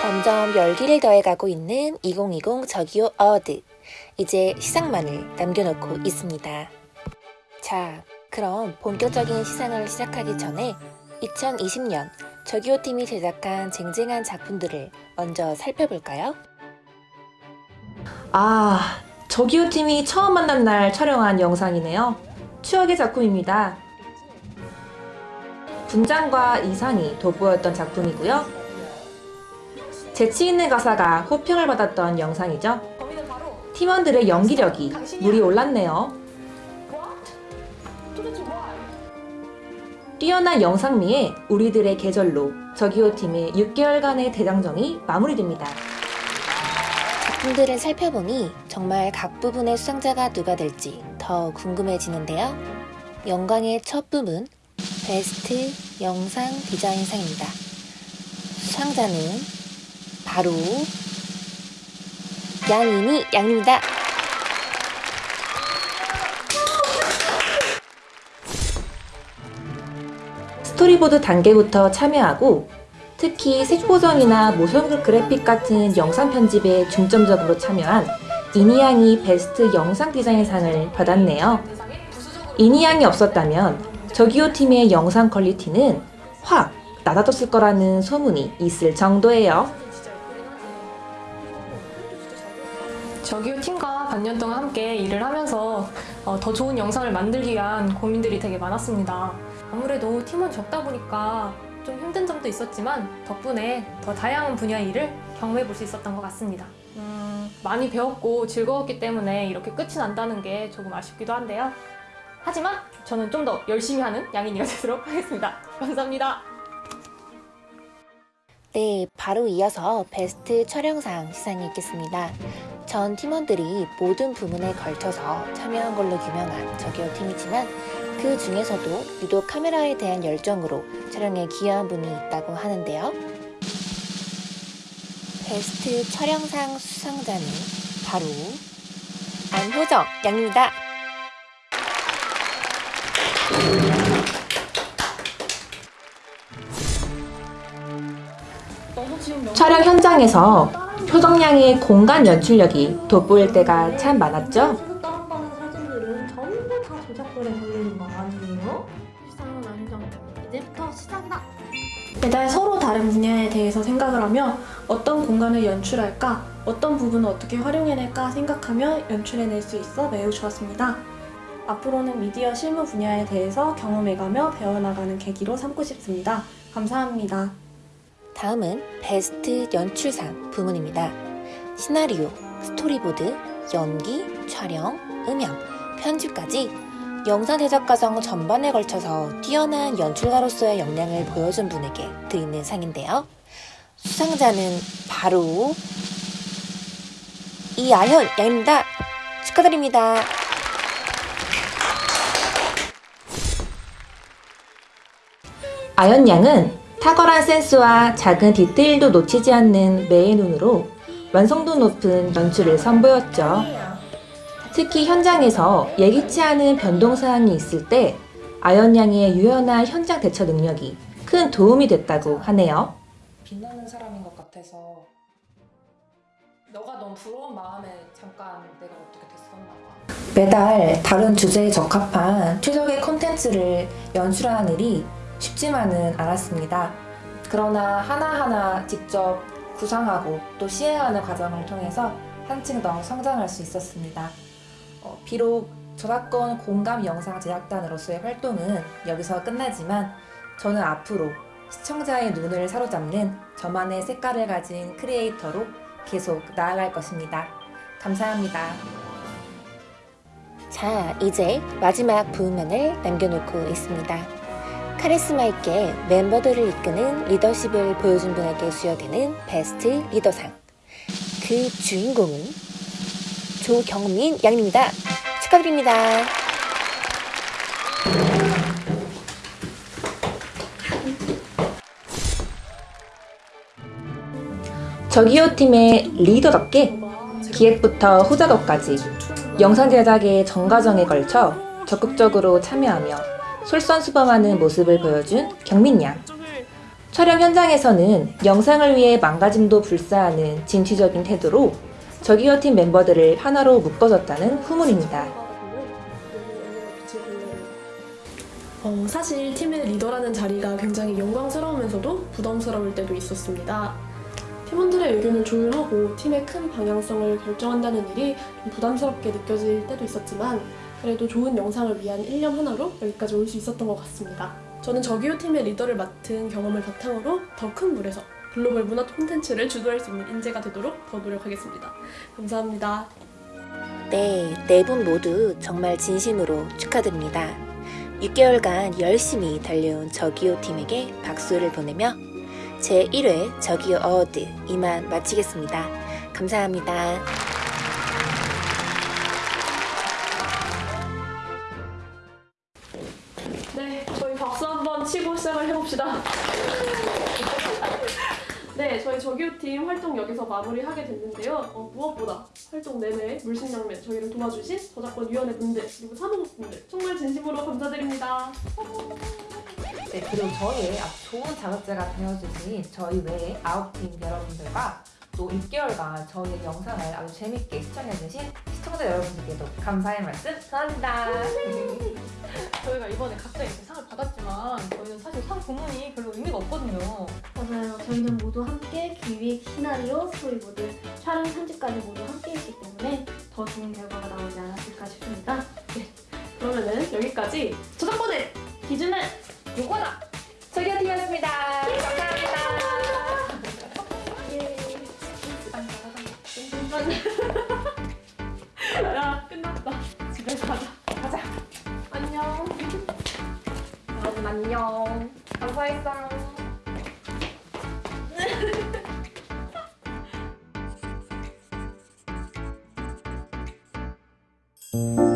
점점 열기를 더해가고 있는 2020 저기요 award. 이제 시상만을 남겨놓고 있습니다. 자, 그럼 본격적인 시상을 시작하기 전에 2020년 저기요 팀이 제작한 쟁쟁한 작품들을 먼저 살펴볼까요? 아, 저기요 팀이 처음 만난 날 촬영한 영상이네요. 추억의 작품입니다. 분장과 이상이 돋보였던 작품이고요. 재치 있는 가사가 호평을 받았던 영상이죠. 팀원들의 연기력이 물이 올랐네요. 뛰어난 영상미에 우리들의 계절로 저기요 팀의 6개월간의 대장정이 마무리됩니다. 작품들을 살펴보니 정말 각 부분의 수상자가 누가 될지 더 궁금해지는데요. 영광의 첫 부분 베스트 영상 디자인상입니다. 수상자는 바로 양인이 양입니다. 스토리보드 단계부터 참여하고 특히 색보정이나 모션 그래픽 같은 영상 편집에 중점적으로 참여한 이니양이 베스트 영상 디자인상을 받았네요. 이니양이 없었다면 저기요 팀의 영상 퀄리티는 확 낮아졌을 거라는 소문이 있을 정도예요. 저기요 팀과 반년 동안 함께 일을 하면서 어, 더 좋은 영상을 만들기 위한 고민들이 되게 많았습니다. 아무래도 팀원 적다 보니까 좀 힘든 점도 있었지만 덕분에 더 다양한 분야의 일을 경험해 볼 수 있었던 것 같습니다. 음, 많이 배웠고 즐거웠기 때문에 이렇게 끝이 난다는 게 조금 아쉽기도 한데요. 하지만 저는 좀 더 열심히 하는 양인이가 되도록 하겠습니다. 감사합니다. 네, 바로 이어서 베스트 촬영상 시상이 있겠습니다. 전 팀원들이 모든 부문에 걸쳐서 참여한 걸로 유명한 저기요 팀이지만 그 중에서도 유독 카메라에 대한 열정으로 촬영에 기여한 분이 있다고 하는데요. 베스트 촬영상 수상자는 바로 안효정 양입니다. 촬영 현장에서 표정량의 공간 연출력이 돋보일 때가 참 많았죠? 다운받은 사진들은 전부 다 저작권에 걸리는 거 아니에요? 시상은 아니죠. 이제부터 시작이다. 매달 서로 다른 분야에 대해서 생각을 하며 어떤 공간을 연출할까, 어떤 부분을 어떻게 활용해낼까 생각하며 연출해낼 수 있어 매우 좋았습니다. 앞으로는 미디어 실무 분야에 대해서 경험해가며 배워나가는 계기로 삼고 싶습니다. 감사합니다. 다음은 베스트 연출상 부문입니다. 시나리오, 스토리보드, 연기, 촬영, 음향, 편집까지 영상 제작 과정 전반에 걸쳐서 뛰어난 연출가로서의 역량을 보여준 분에게 드리는 상인데요. 수상자는 바로 이아현 양입니다. 축하드립니다. 아연 양은 탁월한 센스와 작은 디테일도 놓치지 않는 매의 눈으로 완성도 높은 연출을 선보였죠. 특히 현장에서 예기치 않은 변동사항이 있을 때 아연 양의 유연한 현장 대처 능력이 큰 도움이 됐다고 하네요. 빛나는 사람인 것 같아서 너가 너무 부러운 마음에 잠깐 내가 어떻게 됐었나 봐. 매달 다른 주제에 적합한 최적의 콘텐츠를 연출하는 일이 쉽지만은 않았습니다. 그러나 하나하나 직접 구상하고 또 시행하는 과정을 통해서 한층 더 성장할 수 있었습니다. 어, 비록 저작권 공감 영상 제작단으로서의 활동은 여기서 끝나지만 저는 앞으로 시청자의 눈을 사로잡는 저만의 색깔을 가진 크리에이터로 계속 나아갈 것입니다. 감사합니다. 자, 이제 마지막 부문을 남겨놓고 있습니다. 카리스마 있게 멤버들을 이끄는 리더십을 보여준 분에게 수여되는 베스트 리더상. 그 주인공은 조경민 양입니다. 축하드립니다. 저기요 팀의 리더답게 기획부터 후작업까지 영상 제작의 전 과정에 걸쳐 적극적으로 참여하며 솔선수범하는 모습을 보여준 경민 양. 촬영 현장에서는 영상을 위해 망가짐도 불사하는 진취적인 태도로 저기요 팀 멤버들을 하나로 묶어줬다는 후문입니다. 어, 사실 팀의 리더라는 자리가 굉장히 영광스러우면서도 부담스러울 때도 있었습니다. 팀원들의 의견을 조율하고 팀의 큰 방향성을 결정한다는 일이 좀 부담스럽게 느껴질 때도 있었지만 그래도 좋은 영상을 위한 일념 하나로 여기까지 올 수 있었던 것 같습니다. 저는 저기요 팀의 리더를 맡은 경험을 바탕으로 더 큰 물에서 글로벌 문화 콘텐츠를 주도할 수 있는 인재가 되도록 더 노력하겠습니다. 감사합니다. 네, 네 분 모두 정말 진심으로 축하드립니다. 6개월간 열심히 달려온 저기요 팀에게 박수를 보내며 제 1회 저기요 award 이만 마치겠습니다. 감사합니다. 네, 저희 박수 한번 치고. 네, 저희 저기요팀 활동 여기서 마무리하게 됐는데요. 어, 무엇보다 활동 내내 물신양면 저희를 도와주신 저작권위원회 분들 그리고 사무국분들 정말 진심으로 감사드립니다. 네, 그리고 저희의 아주 좋은 자극제가 되어주신 저희 외의 아홉 팀 여러분들과 또 6개월간 저희의 영상을 아주 재밌게 시청해주신 시청자 여러분들께도 감사의 말씀 전합니다. 저희가 이번에 각자 이렇게 상을 받았지만 저희는 사실 상 부문이 별로 의미가 없거든요. 맞아요. 저희는 모두 함께 기획, 시나리오, 스토리보드, 촬영, 편집까지 모두 함께 했기 때문에 더 좋은 결과가 나오지 않았을까 싶습니다. 그러면은 여기까지 저작권의 기준은 요거다! 저기요 팀이었습니다. 감사합니다. 감사했어요. 네,